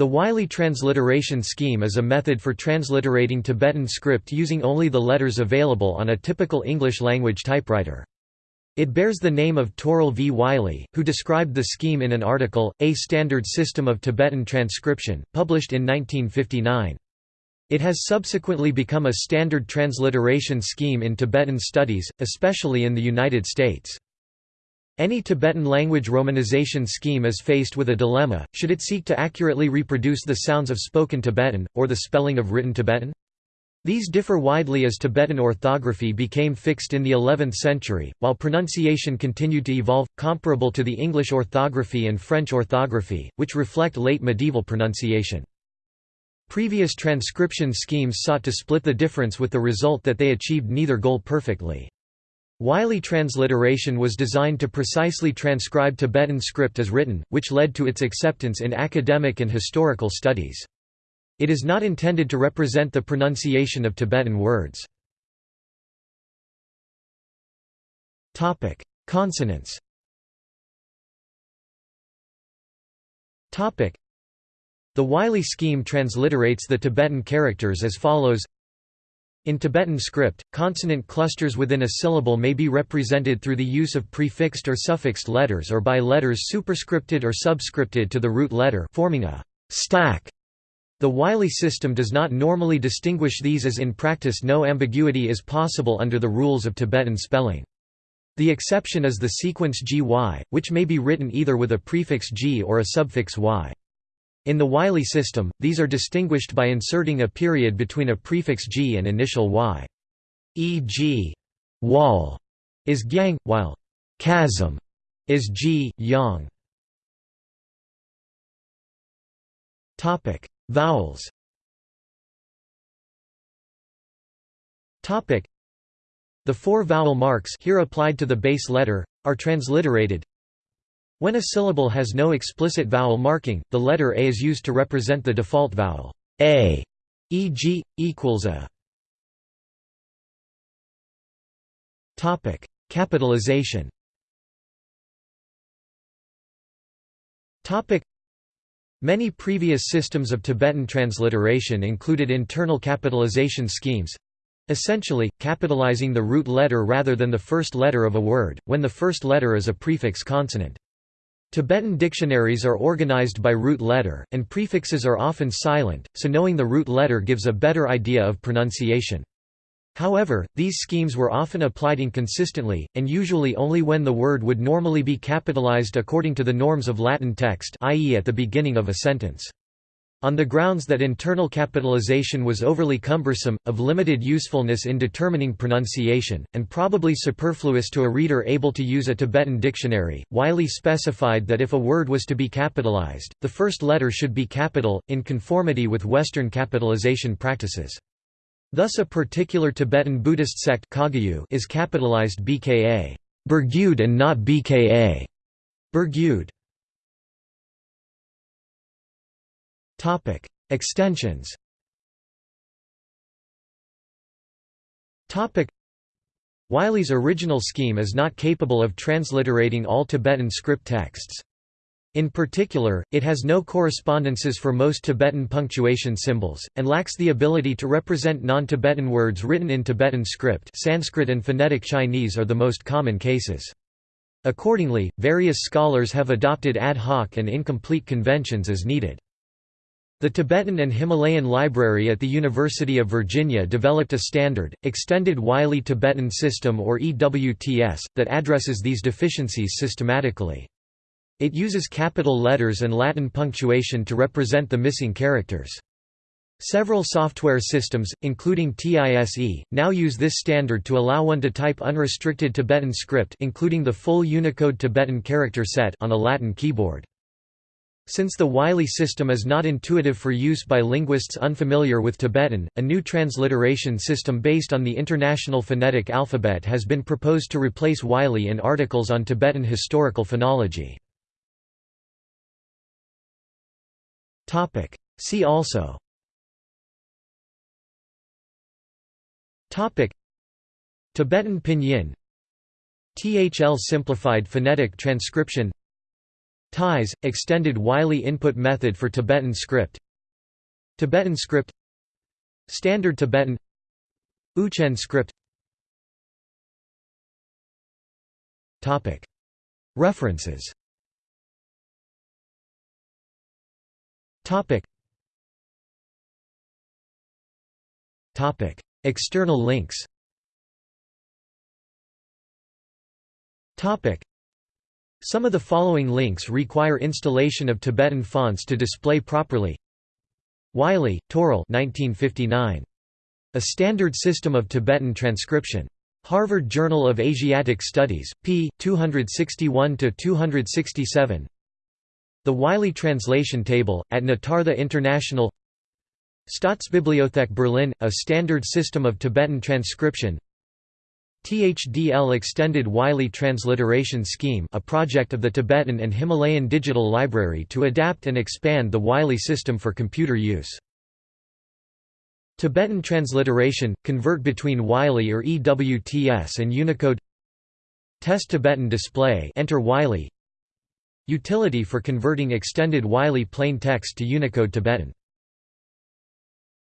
The Wylie transliteration scheme is a method for transliterating Tibetan script using only the letters available on a typical English-language typewriter. It bears the name of Turrell V. Wylie, who described the scheme in an article, A Standard System of Tibetan Transcription, published in 1959. It has subsequently become a standard transliteration scheme in Tibetan studies, especially in the United States. Any Tibetan language romanization scheme is faced with a dilemma, should it seek to accurately reproduce the sounds of spoken Tibetan, or the spelling of written Tibetan? These differ widely as Tibetan orthography became fixed in the 11th century, while pronunciation continued to evolve, comparable to the English orthography and French orthography, which reflect late medieval pronunciation. Previous transcription schemes sought to split the difference with the result that they achieved neither goal perfectly. Wylie transliteration was designed to precisely transcribe Tibetan script as written, which led to its acceptance in academic and historical studies. It is not intended to represent the pronunciation of Tibetan words. Consonants The Wylie scheme transliterates the Tibetan characters as follows in Tibetan script, consonant clusters within a syllable may be represented through the use of prefixed or suffixed letters or by letters superscripted or subscripted to the root letter forming a stack. The Wylie system does not normally distinguish these as in practice no ambiguity is possible under the rules of Tibetan spelling. The exception is the sequence GY, which may be written either with a prefix G or a suffix Y. In the Wylie system, these are distinguished by inserting a period between a prefix G and initial Y. E.g. wall is gyang, while chasm is G, yang. Vowels The four vowel marks here applied to the base letter, are transliterated when a syllable has no explicit vowel marking, the letter a is used to represent the default vowel a, e.g., equals a. Topic: Capitalization. Topic: Many previous systems of Tibetan transliteration included internal capitalization schemes, essentially, capitalizing the root letter rather than the first letter of a word, when the first letter is a prefix consonant. Tibetan dictionaries are organized by root letter, and prefixes are often silent, so knowing the root letter gives a better idea of pronunciation. However, these schemes were often applied inconsistently, and usually only when the word would normally be capitalized according to the norms of Latin text i.e. at the beginning of a sentence. On the grounds that internal capitalization was overly cumbersome, of limited usefulness in determining pronunciation, and probably superfluous to a reader able to use a Tibetan dictionary, Wylie specified that if a word was to be capitalized, the first letter should be capital, in conformity with Western capitalization practices. Thus a particular Tibetan Buddhist sect is capitalized BKA Burgyud and not BKA Burgyud. Topic: Extensions. Topic: Wylie's original scheme is not capable of transliterating all Tibetan script texts. In particular, it has no correspondences for most Tibetan punctuation symbols, and lacks the ability to represent non-Tibetan words written in Tibetan script Sanskrit and phonetic Chinese are the most common cases. Accordingly, various scholars have adopted ad hoc and incomplete conventions as needed. The Tibetan and Himalayan Library at the University of Virginia developed a standard, Extended Wylie Tibetan System or EWTS, that addresses these deficiencies systematically. It uses capital letters and Latin punctuation to represent the missing characters. Several software systems, including TISE, now use this standard to allow one to type unrestricted Tibetan script including the full Unicode Tibetan character set on a Latin keyboard. Since the Wylie system is not intuitive for use by linguists unfamiliar with Tibetan, a new transliteration system based on the International Phonetic Alphabet has been proposed to replace Wylie in articles on Tibetan historical phonology. See also Tibetan Pinyin THL simplified phonetic transcription TIES – Extended Wylie Input Method for Tibetan Script. Tibetan Script. Standard Tibetan. Uchen Script. References. External links Some of the following links require installation of Tibetan fonts to display properly Wylie, Turrell 1959. A Standard System of Tibetan Transcription. Harvard Journal of Asiatic Studies, p. 261–267 The Wylie Translation Table, at Nitartha International Staatsbibliothek Berlin – A Standard System of Tibetan Transcription THDL Extended Wylie Transliteration Scheme a project of the Tibetan and Himalayan Digital Library to adapt and expand the Wylie system for computer use. Tibetan transliteration – convert between Wylie or EWTS and Unicode. Test Tibetan display enter Wylie. Utility for converting extended Wylie plain text to Unicode Tibetan